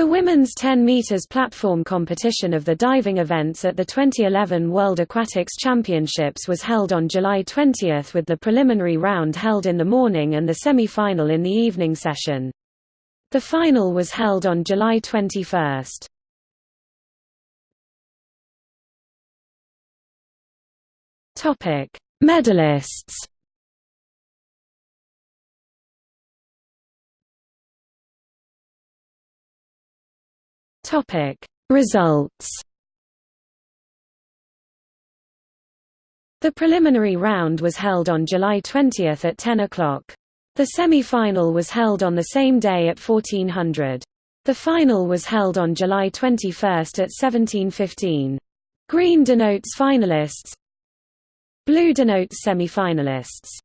The women's 10 meters platform competition of the diving events at the 2011 World Aquatics Championships was held on July 20 with the preliminary round held in the morning and the semi-final in the evening session. The final was held on July 21. Topic: Medalists. Topic: Results. The preliminary round was held on July 20 at 10 o'clock. The semi-final was held on the same day at 1400. The final was held on July 21 at 1715. Green denotes finalists. Blue denotes semi-finalists.